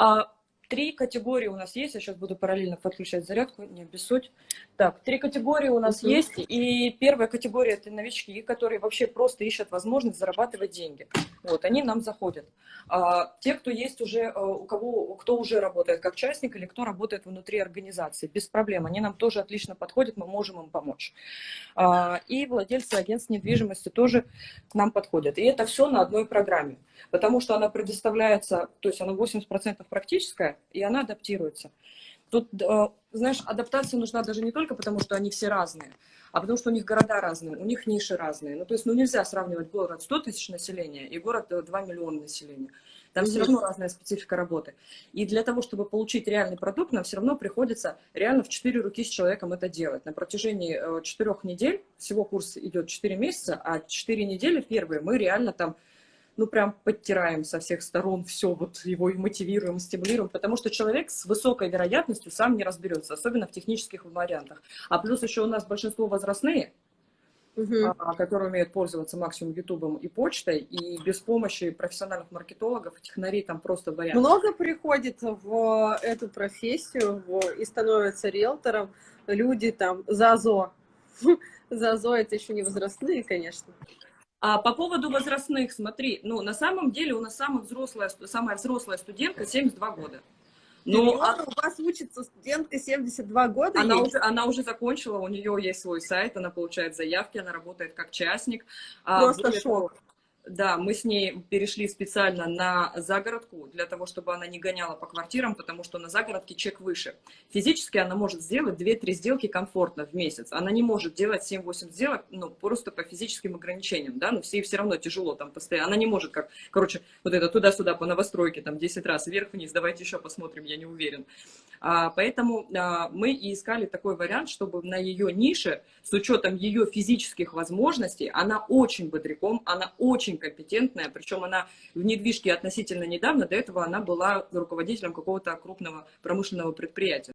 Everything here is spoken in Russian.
А, Три категории у нас есть, я сейчас буду параллельно подключать зарядку, не обессудь. Так, три категории у нас -huh. есть, и первая категория это новички, которые вообще просто ищут возможность зарабатывать деньги. Вот, они нам заходят. А, те, кто есть уже, э, у кого, кто уже работает как частник или кто работает внутри организации, без проблем, они нам тоже отлично подходят, мы можем им помочь. А, и владельцы агентств недвижимости тоже к нам подходят. И это все на одной программе, потому что она предоставляется, то есть она 80% практическая, и она адаптируется. Тут, э, знаешь, адаптация нужна даже не только потому, что они все разные, а потому что у них города разные, у них ниши разные. Ну, то есть, ну, нельзя сравнивать город 100 тысяч населения и город 2 миллиона населения. Там все равно разная специфика работы. И для того, чтобы получить реальный продукт, нам все равно приходится реально в 4 руки с человеком это делать. На протяжении 4 э, недель, всего курс идет 4 месяца, а 4 недели первые мы реально там ну, прям подтираем со всех сторон все, вот его и мотивируем, стимулируем, потому что человек с высокой вероятностью сам не разберется, особенно в технических вариантах. А плюс еще у нас большинство возрастные, угу. которые умеют пользоваться максимум Ютубом и почтой, и без помощи профессиональных маркетологов, технарей там просто вариант. Много приходит в эту профессию в, и становятся риэлтором люди там ЗАЗО. ЗАЗО это еще не возрастные, конечно. А по поводу возрастных, смотри, ну, на самом деле у нас самая взрослая, самая взрослая студентка 72 года. Но ну, а... у вас учится студентка 72 года? Она уже, она уже закончила, у нее есть свой сайт, она получает заявки, она работает как частник. А Просто а, шок. Да, мы с ней перешли специально на загородку, для того, чтобы она не гоняла по квартирам, потому что на загородке чек выше. Физически она может сделать 2-3 сделки комфортно в месяц. Она не может делать 7-8 сделок, ну, просто по физическим ограничениям, да, но все все равно тяжело там постоянно. Она не может как, короче, вот это туда-сюда по новостройке, там 10 раз вверх-вниз, давайте еще посмотрим, я не уверен. А, поэтому а, мы и искали такой вариант, чтобы на ее нише, с учетом ее физических возможностей, она очень бодряком, она очень компетентная, причем она в недвижке относительно недавно, до этого она была руководителем какого-то крупного промышленного предприятия.